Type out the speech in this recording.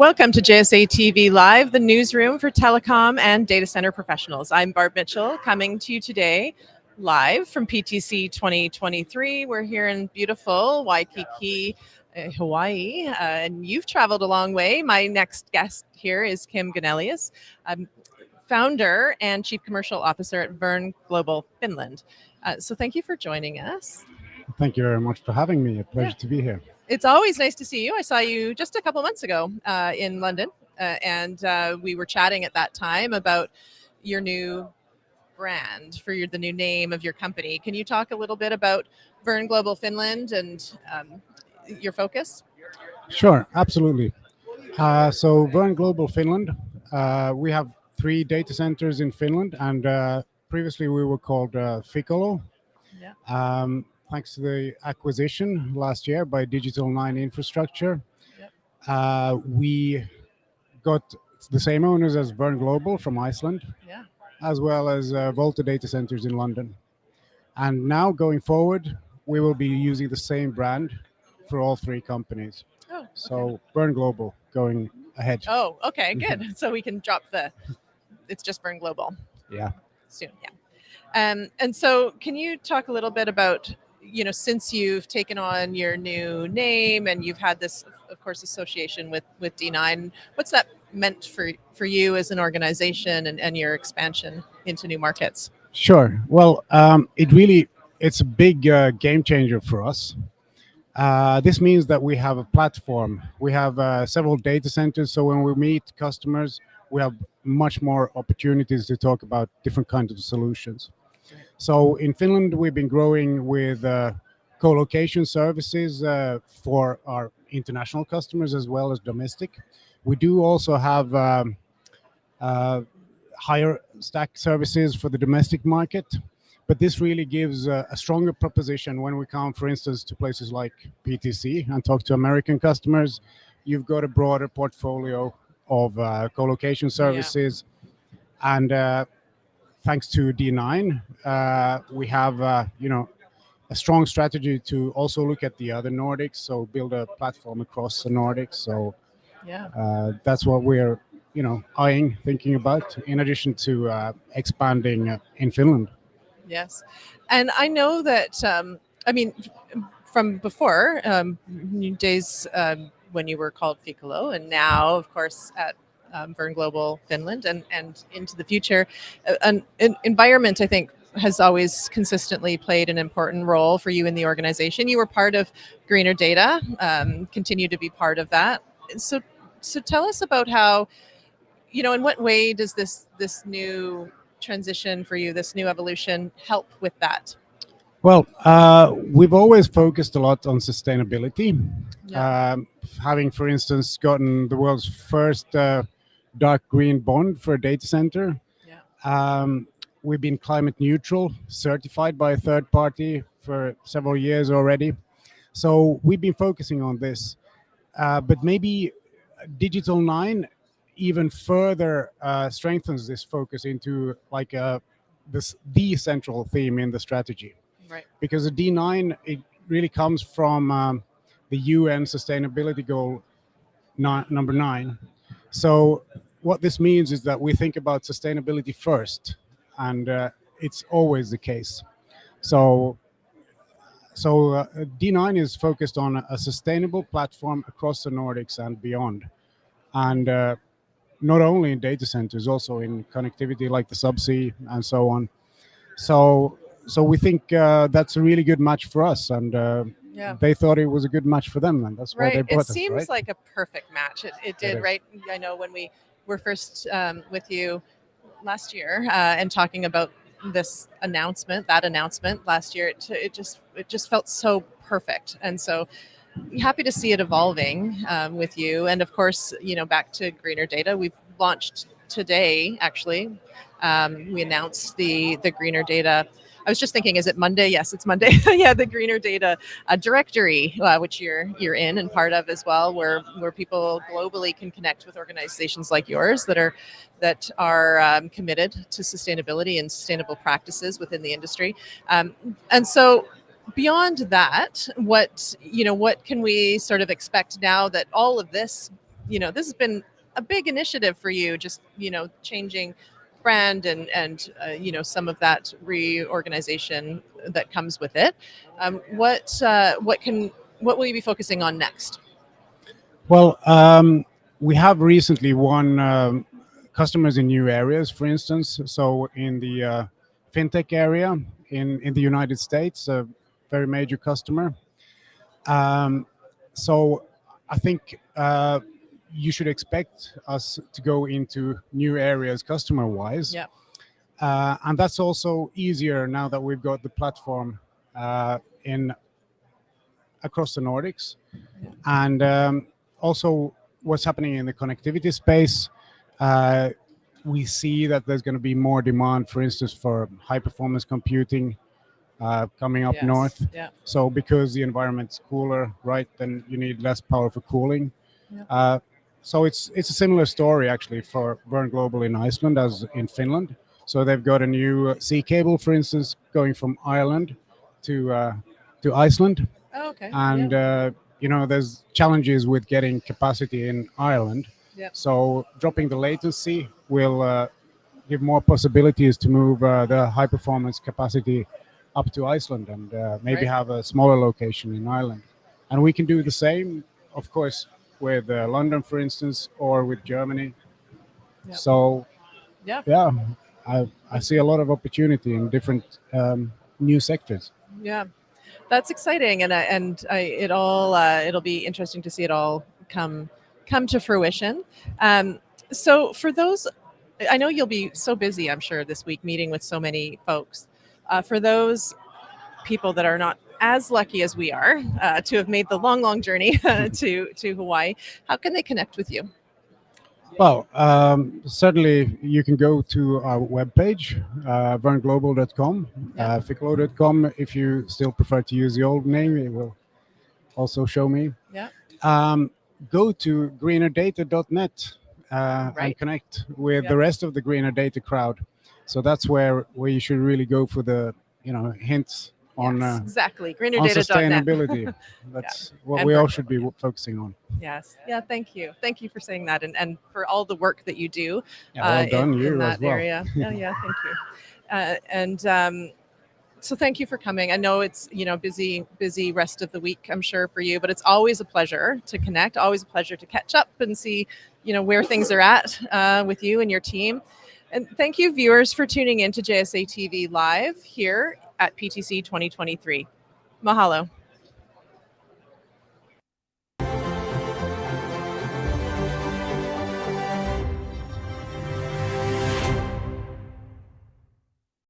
Welcome to JSA TV Live, the newsroom for telecom and data center professionals. I'm Barb Mitchell, coming to you today live from PTC 2023. We're here in beautiful Waikiki, uh, Hawaii, uh, and you've traveled a long way. My next guest here is Kim Gunelius, um, founder and chief commercial officer at Verne Global Finland. Uh, so thank you for joining us. Thank you very much for having me. A pleasure yeah. to be here it's always nice to see you. I saw you just a couple months ago uh, in London, uh, and uh, we were chatting at that time about your new brand for your, the new name of your company. Can you talk a little bit about Verne Global Finland and um, your focus? Sure, absolutely. Uh, so Verne Global Finland, uh, we have three data centers in Finland, and uh, previously we were called Ficolo. Yeah. Um, thanks to the acquisition last year by Digital Nine Infrastructure. Yep. Uh, we got the same owners as Verne Global from Iceland, yeah. as well as uh, Volta Data Centers in London. And now going forward, we will be using the same brand for all three companies. Oh, okay. So Verne Global going ahead. Oh, okay, good. so we can drop the, it's just Verne Global. Yeah. Soon, yeah. Um, and so can you talk a little bit about you know, since you've taken on your new name and you've had this, of course, association with with D9, what's that meant for for you as an organization and, and your expansion into new markets? Sure. Well, um, it really it's a big uh, game changer for us. Uh, this means that we have a platform. We have uh, several data centers. So when we meet customers, we have much more opportunities to talk about different kinds of solutions. So in Finland, we've been growing with uh, co-location services uh, for our international customers as well as domestic. We do also have um, uh, higher stack services for the domestic market, but this really gives a, a stronger proposition when we come, for instance, to places like PTC and talk to American customers. You've got a broader portfolio of uh, co-location services, yeah. and uh, thanks to D9, uh, we have, uh, you know, a strong strategy to also look at the other Nordics, so build a platform across the Nordics. So yeah, uh, that's what we're, you know, eyeing, thinking about, in addition to uh, expanding uh, in Finland. Yes, and I know that, um, I mean, from before, um, days um, when you were called Ficolo, and now, of course, at um, Verne Global Finland and, and into the future. Uh, an, an environment, I think, has always consistently played an important role for you in the organization. You were part of Greener Data, um, continue to be part of that. So, so tell us about how, you know, in what way does this this new transition for you, this new evolution, help with that? Well, uh, we've always focused a lot on sustainability. Yeah. Um, having, for instance, gotten the world's first uh, dark green bond for a data center. Yeah. Um, we've been climate neutral, certified by a third party for several years already. So we've been focusing on this. Uh, but maybe Digital Nine even further uh, strengthens this focus into like a, uh, this the central theme in the strategy. Right. Because the D9, it really comes from um, the UN sustainability goal number nine, so what this means is that we think about sustainability first, and uh, it's always the case. So, so uh, D9 is focused on a sustainable platform across the Nordics and beyond, and uh, not only in data centers, also in connectivity like the subsea and so on. So, so we think uh, that's a really good match for us, and uh, yeah. they thought it was a good match for them, and that's right. why they brought it. It seems right? like a perfect match. It, it did, it right? I know when we were first um, with you last year uh, and talking about this announcement, that announcement last year, it, it just it just felt so perfect, and so happy to see it evolving um, with you. And of course, you know, back to Greener Data, we've launched today. Actually, um, we announced the the Greener Data I was just thinking, is it Monday? Yes, it's Monday. yeah, the Greener Data uh, directory, uh, which you're you're in and part of as well, where where people globally can connect with organizations like yours that are that are um, committed to sustainability and sustainable practices within the industry. Um, and so beyond that, what you know, what can we sort of expect now that all of this you know, this has been a big initiative for you, just, you know, changing brand and, and uh, you know, some of that reorganization that comes with it. Um, what, uh, what can, what will you be focusing on next? Well, um, we have recently won um, customers in new areas, for instance. So in the uh, fintech area in, in the United States, a very major customer. Um, so I think uh, you should expect us to go into new areas customer-wise. Yeah. Uh, and that's also easier now that we've got the platform uh, in across the Nordics. Yeah. And um, also what's happening in the connectivity space, uh, we see that there's going to be more demand, for instance, for high performance computing uh, coming up Yes, north. Yeah. So because the environment's cooler, right, then you need less power for cooling. Yeah. Uh, so it's it's a similar story actually for Verne Global in Iceland as in Finland. So they've got a new sea cable, for instance, going from Ireland to uh, to Iceland, Oh, okay. and uh, you know there's challenges with getting capacity in Ireland. Yep. So dropping the latency will uh, give more possibilities to move uh, the high performance capacity up to Iceland and uh, maybe Right. have a smaller location in Ireland. And we can do the same, of course, with uh, London, for instance, or with Germany. Yep. So, Yeah. yeah, I, I see a lot of opportunity in different um, new sectors. Yeah, that's exciting, and I, and I, it all uh, it'll be interesting to see it all come come to fruition. Um, so for those, I know you'll be so busy. I'm sure this week meeting with so many folks. Uh, for those people that are not as lucky as we are uh, to have made the long, long journey to to Hawaii, how can they connect with you? Well, um, certainly you can go to our webpage, uh, verneglobal.com, Yeah. uh, ficolo.com. If you still prefer to use the old name, it will also show me. Yeah. Um, go to greenerdata.net uh, Right. and connect with Yeah. the rest of the Greener Data crowd. So that's where where you should really go for the you know hints on Yes, uh, exactly. on Greenerdata.net. sustainability. That's what And we all should be focusing on. Yes. Yeah. Thank you. Thank you for saying that, and, and for all the work that you do. Yeah, well uh, done, in, you in as that well. area. Yeah, yeah, thank you. Uh, and um, so thank you for coming. I know it's you know busy, busy rest of the week. I'm sure for you, but it's always a pleasure to connect. Always a pleasure to catch up and see you know where things are at uh, with you and your team. And thank you, viewers, for tuning in to JSA TV live here at PTC 2023. Mahalo.